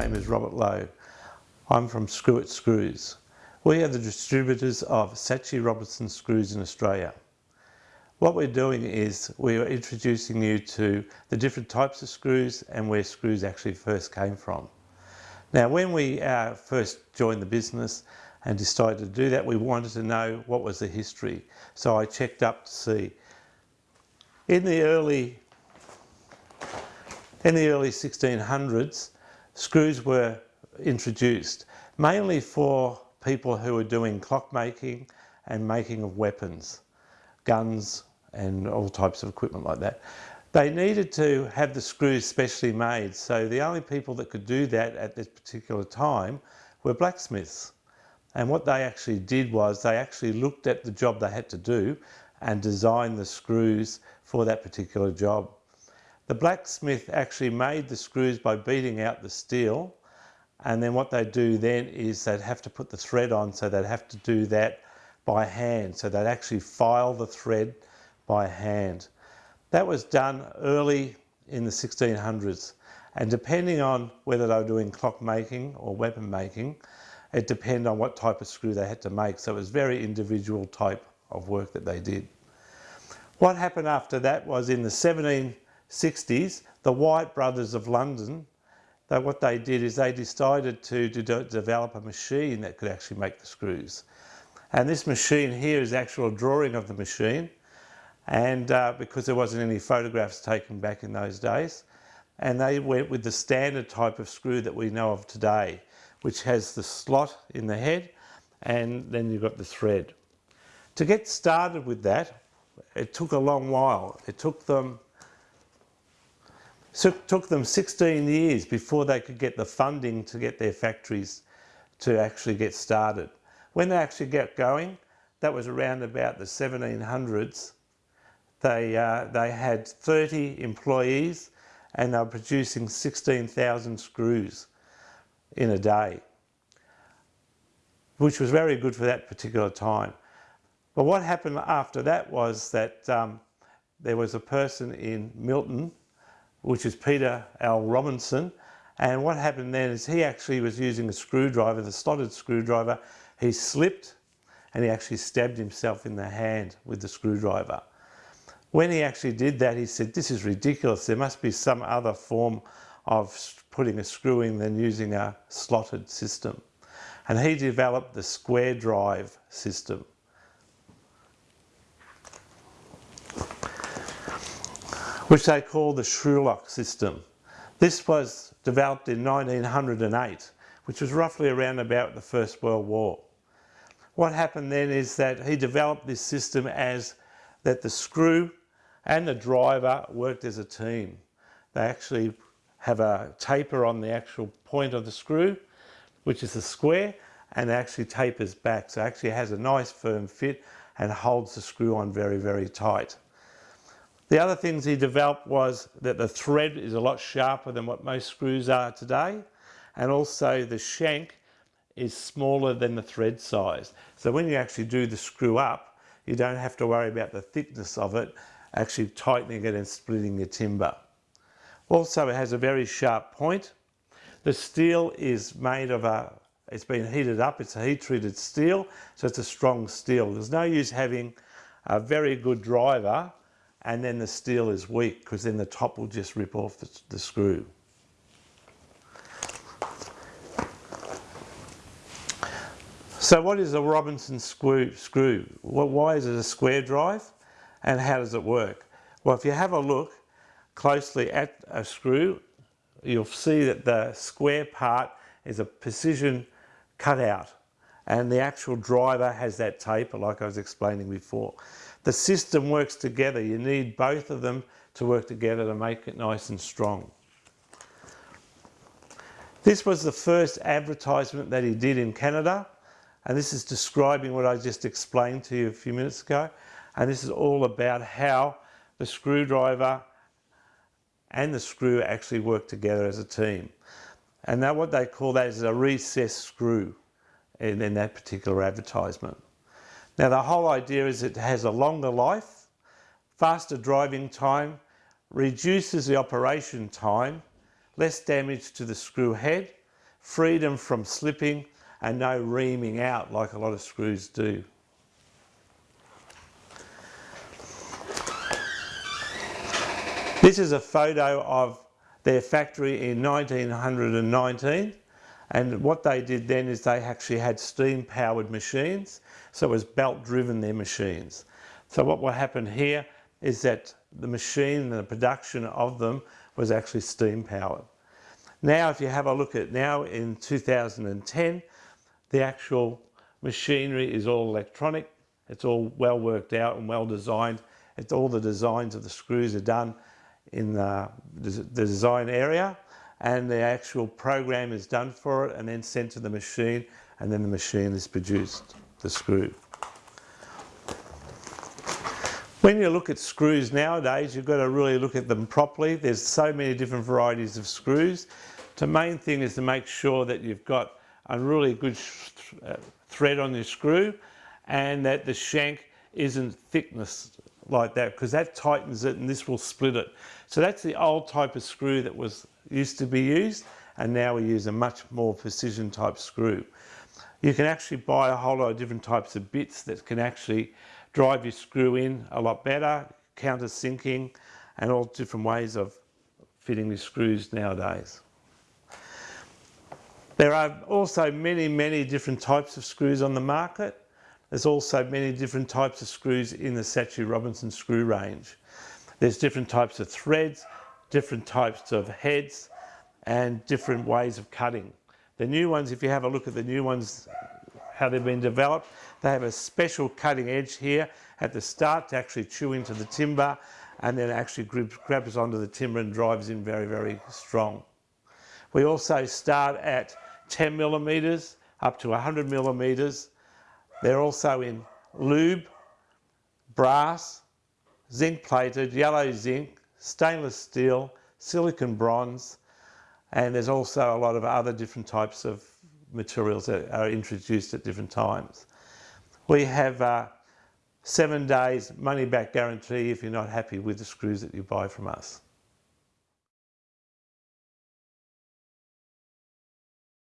name is Robert Lowe. I'm from Screw It Screws. We are the distributors of Saatchi Robertson screws in Australia. What we're doing is we are introducing you to the different types of screws and where screws actually first came from. Now when we uh, first joined the business and decided to do that we wanted to know what was the history. So I checked up to see. In the early in the early 1600s screws were introduced mainly for people who were doing clockmaking and making of weapons, guns and all types of equipment like that. They needed to have the screws specially made so the only people that could do that at this particular time were blacksmiths. And what they actually did was they actually looked at the job they had to do and designed the screws for that particular job. The blacksmith actually made the screws by beating out the steel and then what they do then is they'd have to put the thread on so they'd have to do that by hand. So they'd actually file the thread by hand. That was done early in the 1600s and depending on whether they were doing clock making or weapon making it depended on what type of screw they had to make. So it was very individual type of work that they did. What happened after that was in the 1760s the Wyatt brothers of London what they did is they decided to, to de develop a machine that could actually make the screws. And this machine here is actual drawing of the machine. And uh, because there wasn't any photographs taken back in those days, and they went with the standard type of screw that we know of today, which has the slot in the head and then you've got the thread. To get started with that, it took a long while. It took them so it took them 16 years before they could get the funding to get their factories to actually get started. When they actually got going, that was around about the 1700s. They, uh, they had 30 employees and they were producing 16,000 screws in a day, which was very good for that particular time. But what happened after that was that um, there was a person in Milton which is Peter L. Robertson. And what happened then is he actually was using a screwdriver, the slotted screwdriver. He slipped and he actually stabbed himself in the hand with the screwdriver. When he actually did that, he said, this is ridiculous. There must be some other form of putting a screw in than using a slotted system. And he developed the square drive system. Which they call the Schrulock system. This was developed in 1908, which was roughly around about the First World War. What happened then is that he developed this system as that the screw and the driver worked as a team. They actually have a taper on the actual point of the screw, which is a square, and actually tapers back. So actually has a nice firm fit and holds the screw on very, very tight. The other things he developed was that the thread is a lot sharper than what most screws are today and also the shank is smaller than the thread size. So when you actually do the screw up, you don't have to worry about the thickness of it, actually tightening it and splitting your timber. Also it has a very sharp point. The steel is made of a, it's been heated up, it's a heat treated steel, so it's a strong steel. There's no use having a very good driver and then the steel is weak because then the top will just rip off the, the screw. So what is a Robertson screw? screw? Well, why is it a square drive and how does it work? Well, if you have a look closely at a screw, you'll see that the square part is a precision cutout and the actual driver has that taper like I was explaining before. The system works together. You need both of them to work together to make it nice and strong. This was the first advertisement that he did in Canada and this is describing what I just explained to you a few minutes ago and this is all about how the screwdriver and the screw actually work together as a team. And now what they call that is a recessed screw in, in that particular advertisement. Now the whole idea is it has a longer life, faster driving time, reduces the operation time, less damage to the screw head, freedom from slipping and no reaming out like a lot of screws do. This is a photo of their factory in 1919 and what they did then is they actually had steam powered machines so it was belt driven their machines. So what will happen here is that the machine and the production of them was actually steam powered. Now if you have a look at now in 2010 the actual machinery is all electronic it's all well worked out and well designed it's all the designs of the screws are done in uh, the, the design area and the actual program is done for it and then sent to the machine and then the machine is produced, the screw. When you look at screws nowadays, you've got to really look at them properly. There's so many different varieties of screws. The main thing is to make sure that you've got a really good uh, thread on your screw and that the shank isn't thickness like that because that tightens it and this will split it. So that's the old type of screw that was used to be used and now we use a much more precision type screw. You can actually buy a whole lot of different types of bits that can actually drive your screw in a lot better, countersinking and all different ways of fitting the screws nowadays. There are also many, many different types of screws on the market. There's also many different types of screws in the Saatchi Robertson screw range. There's different types of threads, different types of heads and different ways of cutting. The new ones, if you have a look at the new ones, how they've been developed, they have a special cutting edge here at the start to actually chew into the timber and then actually grabs onto the timber and drives in very, very strong. We also start at 10 millimeters up to 100 millimeters. They're also in lube, brass, zinc plated, yellow zinc, stainless steel, silicon bronze, and there's also a lot of other different types of materials that are introduced at different times. We have uh, seven days money back guarantee if you're not happy with the screws that you buy from us.